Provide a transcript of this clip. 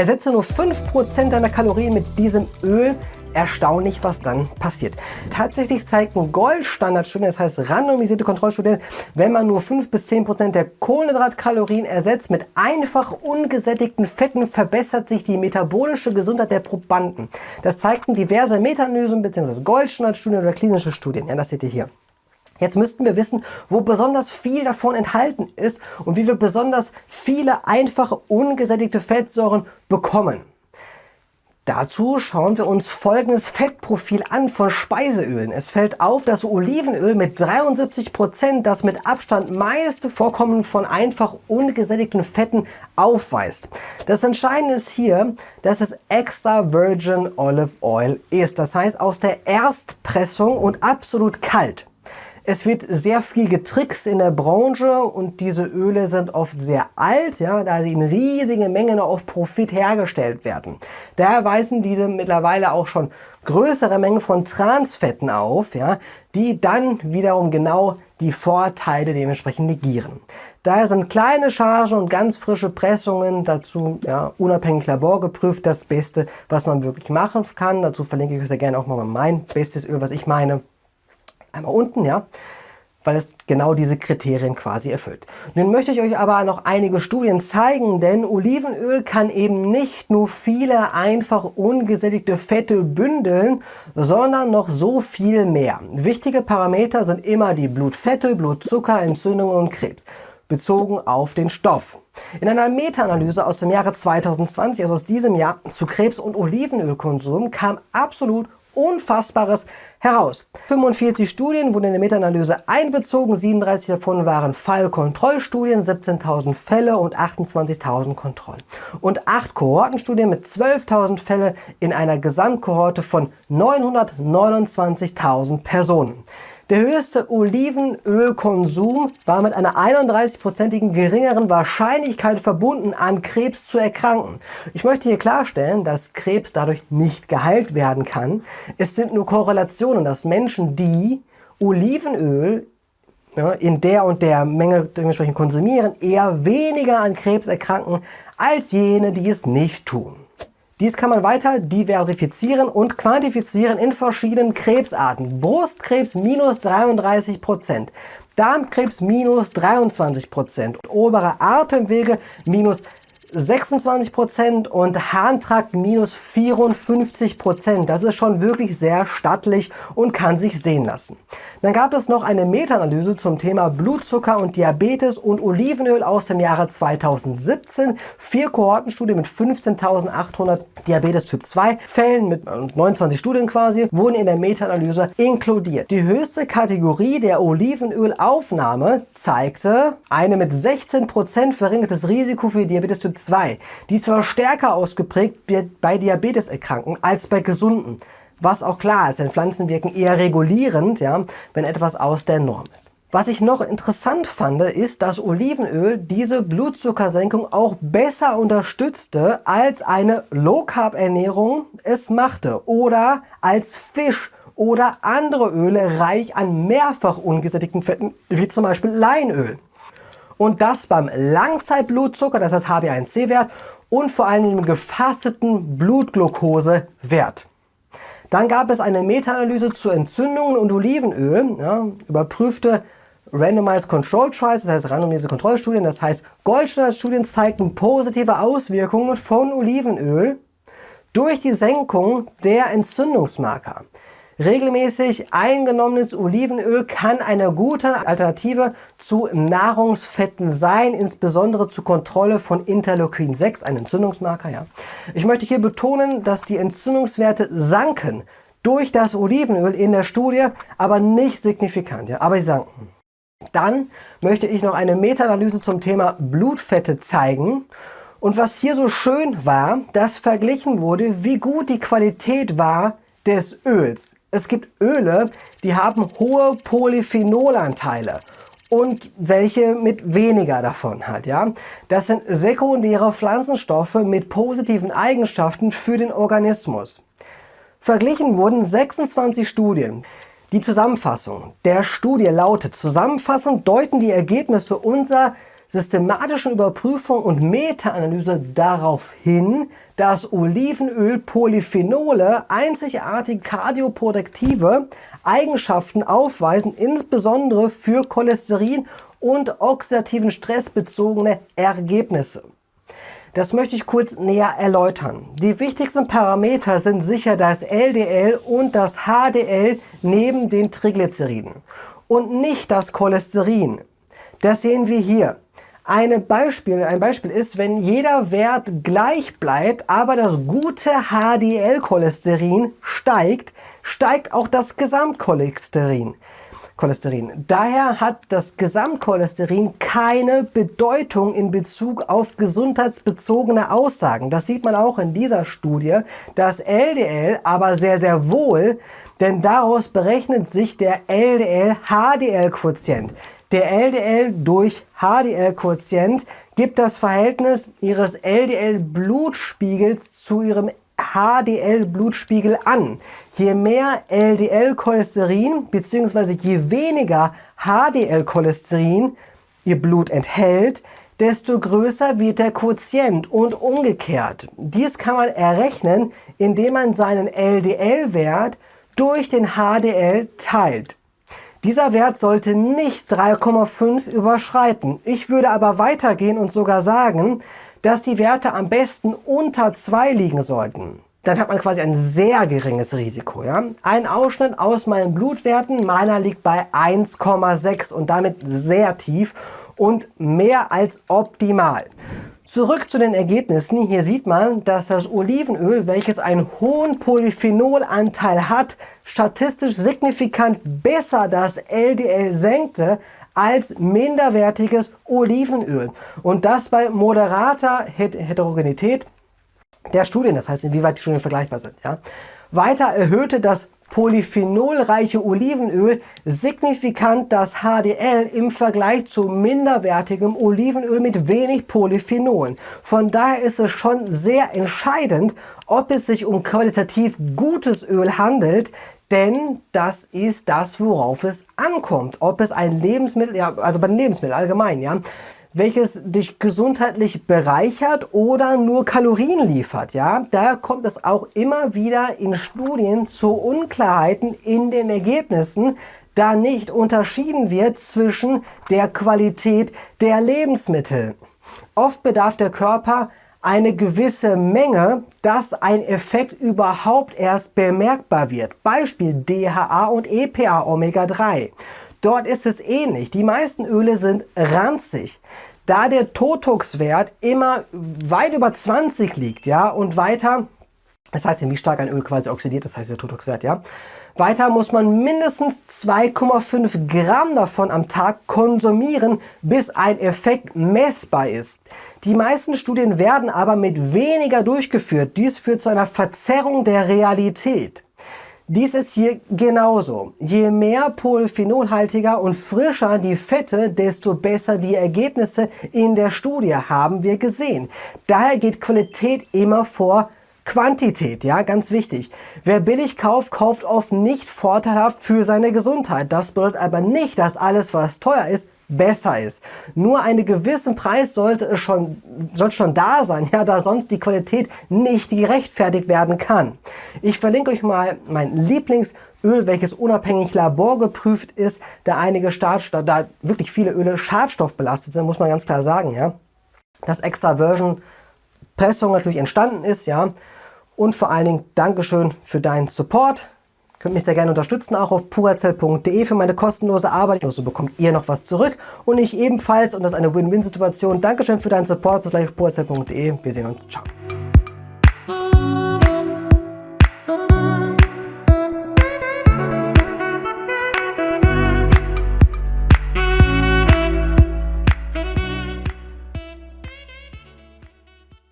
Ersetze nur 5% deiner Kalorien mit diesem Öl, erstaunlich, was dann passiert. Tatsächlich zeigten Goldstandardstudien, das heißt randomisierte Kontrollstudien, wenn man nur 5 bis 10 Prozent der Kohlenhydratkalorien ersetzt mit einfach ungesättigten Fetten, verbessert sich die metabolische Gesundheit der Probanden. Das zeigten diverse Meta-Analysen bzw. Goldstandardstudien oder klinische Studien. Ja, das seht ihr hier. Jetzt müssten wir wissen, wo besonders viel davon enthalten ist und wie wir besonders viele einfache ungesättigte Fettsäuren bekommen. Dazu schauen wir uns folgendes Fettprofil an von Speiseölen. Es fällt auf, dass Olivenöl mit 73 Prozent das mit Abstand meiste Vorkommen von einfach ungesättigten Fetten aufweist. Das Entscheidende ist hier, dass es extra Virgin Olive Oil ist. Das heißt aus der Erstpressung und absolut kalt. Es wird sehr viel getrickst in der Branche und diese Öle sind oft sehr alt, ja, da sie in riesigen Mengen auf Profit hergestellt werden. Daher weisen diese mittlerweile auch schon größere Mengen von Transfetten auf, ja, die dann wiederum genau die Vorteile dementsprechend negieren. Daher sind kleine Chargen und ganz frische Pressungen dazu ja, unabhängig laborgeprüft das Beste, was man wirklich machen kann. Dazu verlinke ich euch sehr gerne auch mal mein bestes Öl, was ich meine einmal unten, ja, weil es genau diese Kriterien quasi erfüllt. Nun möchte ich euch aber noch einige Studien zeigen, denn Olivenöl kann eben nicht nur viele einfach ungesättigte Fette bündeln, sondern noch so viel mehr. Wichtige Parameter sind immer die Blutfette, Blutzucker, Entzündungen und Krebs bezogen auf den Stoff. In einer Meta-Analyse aus dem Jahre 2020, also aus diesem Jahr, zu Krebs- und Olivenölkonsum kam absolut Unfassbares heraus. 45 Studien wurden in der Meta-Analyse einbezogen, 37 davon waren Fallkontrollstudien, 17.000 Fälle und 28.000 Kontrollen. Und 8 Kohortenstudien mit 12.000 Fälle in einer Gesamtkohorte von 929.000 Personen. Der höchste Olivenölkonsum war mit einer 31-prozentigen geringeren Wahrscheinlichkeit verbunden, an Krebs zu erkranken. Ich möchte hier klarstellen, dass Krebs dadurch nicht geheilt werden kann. Es sind nur Korrelationen, dass Menschen, die Olivenöl ja, in der und der Menge dementsprechend konsumieren, eher weniger an Krebs erkranken als jene, die es nicht tun. Dies kann man weiter diversifizieren und quantifizieren in verschiedenen Krebsarten. Brustkrebs minus 33%, Darmkrebs minus 23%, obere Atemwege minus 26% und Harntrakt minus 54%. Das ist schon wirklich sehr stattlich und kann sich sehen lassen. Dann gab es noch eine Meta-Analyse zum Thema Blutzucker und Diabetes und Olivenöl aus dem Jahre 2017. Vier Kohortenstudien mit 15.800 Diabetes Typ 2 Fällen mit 29 Studien quasi wurden in der Meta-Analyse inkludiert. Die höchste Kategorie der Olivenölaufnahme zeigte eine mit 16% verringertes Risiko für Diabetes Typ 2. Dies war stärker ausgeprägt bei Diabeteserkrankten als bei Gesunden. Was auch klar ist, denn Pflanzen wirken eher regulierend, ja, wenn etwas aus der Norm ist. Was ich noch interessant fand, ist, dass Olivenöl diese Blutzuckersenkung auch besser unterstützte, als eine Low-Carb-Ernährung es machte oder als Fisch oder andere Öle reich an mehrfach ungesättigten Fetten, wie zum Beispiel Leinöl. Und das beim Langzeitblutzucker, das heißt HbA1c-Wert und vor allem dem gefasteten Blutglukosewert. Dann gab es eine Meta-Analyse zu Entzündungen und Olivenöl, ja, überprüfte Randomized Control Trials, das heißt randomisierte Kontrollstudien, das heißt Goldstandardstudien zeigten positive Auswirkungen von Olivenöl durch die Senkung der Entzündungsmarker. Regelmäßig eingenommenes Olivenöl kann eine gute Alternative zu Nahrungsfetten sein, insbesondere zur Kontrolle von Interleukin 6, ein Entzündungsmarker. Ja. Ich möchte hier betonen, dass die Entzündungswerte sanken durch das Olivenöl in der Studie, aber nicht signifikant, ja, aber sie sanken. Dann möchte ich noch eine Meta-Analyse zum Thema Blutfette zeigen. Und was hier so schön war, dass verglichen wurde, wie gut die Qualität war des Öls es gibt Öle, die haben hohe Polyphenolanteile und welche mit weniger davon halt. Ja? Das sind sekundäre Pflanzenstoffe mit positiven Eigenschaften für den Organismus. Verglichen wurden 26 Studien. Die Zusammenfassung der Studie lautet, zusammenfassend deuten die Ergebnisse unser systematischen Überprüfung und Meta-Analyse darauf hin, dass Olivenöl Polyphenole einzigartige kardioprotektive Eigenschaften aufweisen, insbesondere für Cholesterin und oxidativen Stress bezogene Ergebnisse. Das möchte ich kurz näher erläutern. Die wichtigsten Parameter sind sicher das LDL und das HDL neben den Triglyceriden und nicht das Cholesterin. Das sehen wir hier. Eine Beispiel, ein Beispiel ist, wenn jeder Wert gleich bleibt, aber das gute HDL-Cholesterin steigt, steigt auch das Gesamtcholesterin. Cholesterin. Daher hat das Gesamtcholesterin keine Bedeutung in Bezug auf gesundheitsbezogene Aussagen. Das sieht man auch in dieser Studie. Das LDL aber sehr, sehr wohl, denn daraus berechnet sich der LDL-HDL-Quotient. Der LDL durch HDL-Quotient gibt das Verhältnis ihres LDL-Blutspiegels zu ihrem HDL-Blutspiegel an. Je mehr LDL-Cholesterin bzw. je weniger HDL-Cholesterin ihr Blut enthält, desto größer wird der Quotient und umgekehrt. Dies kann man errechnen, indem man seinen LDL-Wert durch den HDL teilt. Dieser Wert sollte nicht 3,5 überschreiten. Ich würde aber weitergehen und sogar sagen, dass die Werte am besten unter 2 liegen sollten. Dann hat man quasi ein sehr geringes Risiko. Ja? Ein Ausschnitt aus meinen Blutwerten, meiner liegt bei 1,6 und damit sehr tief und mehr als optimal. Zurück zu den Ergebnissen. Hier sieht man, dass das Olivenöl, welches einen hohen Polyphenolanteil hat, statistisch signifikant besser das LDL senkte als minderwertiges Olivenöl. Und das bei moderater Heterogenität der Studien, das heißt inwieweit die Studien vergleichbar sind. Ja. Weiter erhöhte das polyphenolreiche Olivenöl signifikant das HDL im Vergleich zu minderwertigem Olivenöl mit wenig Polyphenolen. Von daher ist es schon sehr entscheidend, ob es sich um qualitativ gutes Öl handelt, denn das ist das, worauf es ankommt. Ob es ein Lebensmittel, ja, also bei Lebensmitteln allgemein, ja, welches dich gesundheitlich bereichert oder nur Kalorien liefert. Ja? Daher kommt es auch immer wieder in Studien zu Unklarheiten in den Ergebnissen, da nicht unterschieden wird zwischen der Qualität der Lebensmittel. Oft bedarf der Körper eine gewisse Menge, dass ein Effekt überhaupt erst bemerkbar wird. Beispiel DHA und EPA Omega 3. Dort ist es ähnlich. Die meisten Öle sind ranzig. Da der Totox-Wert immer weit über 20 liegt, ja, und weiter, das heißt, wie stark ein Öl quasi oxidiert, das heißt der Totox-Wert, ja, weiter muss man mindestens 2,5 Gramm davon am Tag konsumieren, bis ein Effekt messbar ist. Die meisten Studien werden aber mit weniger durchgeführt. Dies führt zu einer Verzerrung der Realität. Dies ist hier genauso. Je mehr polyphenolhaltiger und frischer die Fette, desto besser die Ergebnisse in der Studie, haben wir gesehen. Daher geht Qualität immer vor Quantität, ja, ganz wichtig. Wer billig kauft, kauft oft nicht vorteilhaft für seine Gesundheit. Das bedeutet aber nicht, dass alles, was teuer ist, besser ist. Nur einen gewissen Preis sollte schon, sollte schon da sein, ja, da sonst die Qualität nicht gerechtfertigt werden kann. Ich verlinke euch mal mein Lieblingsöl, welches unabhängig laborgeprüft ist, da einige Schadstoffe, da wirklich viele Öle schadstoffbelastet sind, muss man ganz klar sagen, ja. Das Extra Version Pressung natürlich entstanden ist, ja. Und vor allen Dingen Dankeschön für deinen Support. Könnt mich sehr gerne unterstützen, auch auf purazell.de für meine kostenlose Arbeit. So bekommt ihr noch was zurück und ich ebenfalls. Und das ist eine Win-Win-Situation. Dankeschön für deinen Support. Bis gleich auf purazell.de. Wir sehen uns. Ciao.